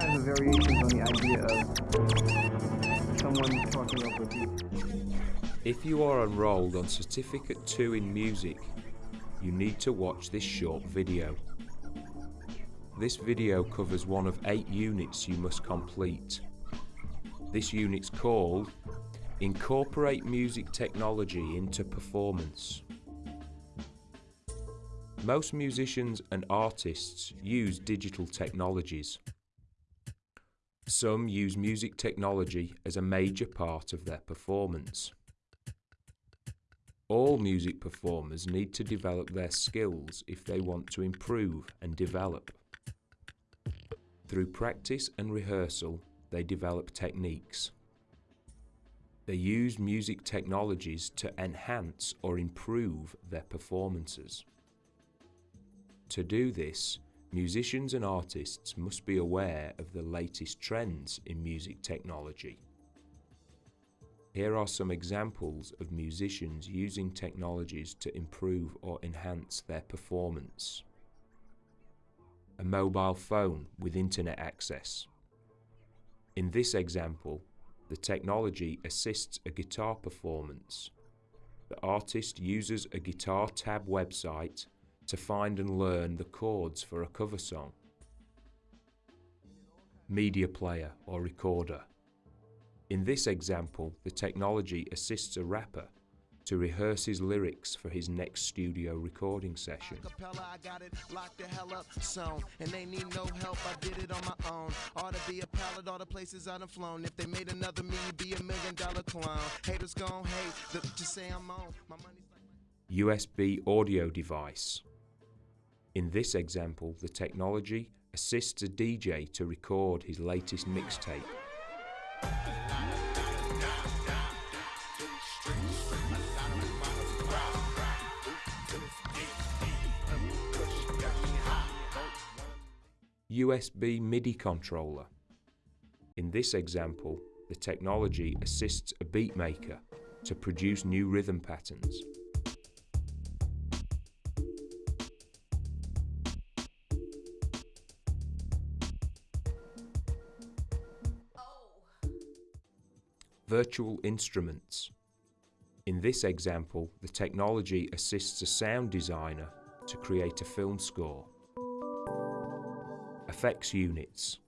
variations on the idea of someone talking. If you are enrolled on Certificate 2 in Music, you need to watch this short video. This video covers one of eight units you must complete. This unit's called Incorporate Music Technology into Performance. Most musicians and artists use digital technologies. Some use music technology as a major part of their performance. All music performers need to develop their skills if they want to improve and develop. Through practice and rehearsal, they develop techniques. They use music technologies to enhance or improve their performances. To do this, musicians and artists must be aware of the latest trends in music technology. Here are some examples of musicians using technologies to improve or enhance their performance. A mobile phone with internet access. In this example, the technology assists a guitar performance. The artist uses a guitar tab website to find and learn the chords for a cover song. Media player or recorder. In this example, the technology assists a rapper to rehearse his lyrics for his next studio recording session. I got it locked the hell up sewn and they need no help I did it on my own ought to be a pallet places I done flown if they made another me be a million dollar clown haters gon' hate the, just say I'm on like USB audio device. In this example, the technology assists a DJ to record his latest mixtape. USB MIDI controller. In this example, the technology assists a beatmaker to produce new rhythm patterns. Virtual instruments. In this example, the technology assists a sound designer to create a film score. Effects units.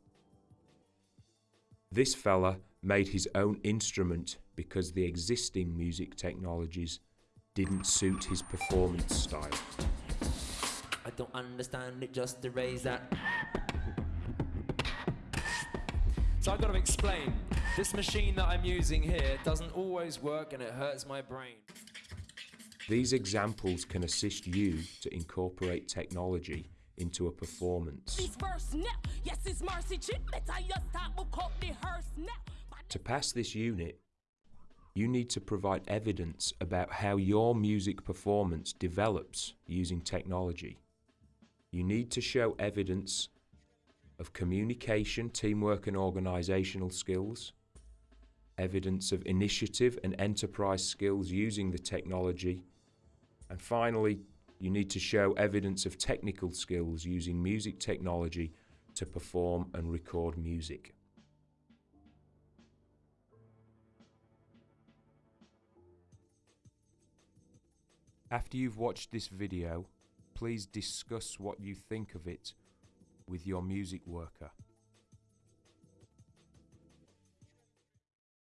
This fella made his own instrument because the existing music technologies didn't suit his performance style. I don't understand it, just erase that. So I've got to explain. This machine that I'm using here doesn't always work and it hurts my brain. These examples can assist you to incorporate technology into a performance. This verse now, yes, it's mercy chip. Better you start book up the hearse now. To pass this unit, you need to provide evidence about how your music performance develops using technology. You need to show evidence of communication, teamwork and organisational skills, evidence of initiative and enterprise skills using the technology, and finally, you need to show evidence of technical skills using music technology to perform and record music. After you've watched this video, please discuss what you think of it with your music worker.